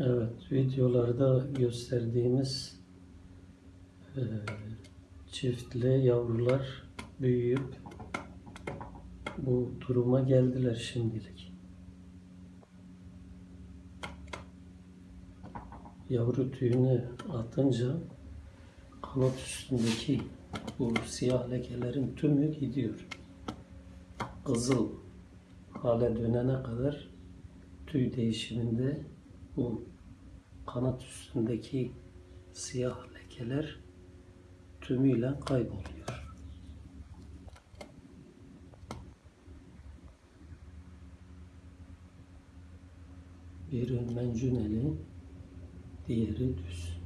Evet, videolarda gösterdiğimiz e, çiftle yavrular büyüyüp bu duruma geldiler şimdilik. Yavru tüyünü atınca kanat üstündeki bu siyah lekelerin tümü gidiyor. Kızıl hale dönene kadar tüy değişiminde bu kanat üstündeki siyah lekeler tümüyle kayboluyor. Biri mencuneli, diğeri düz.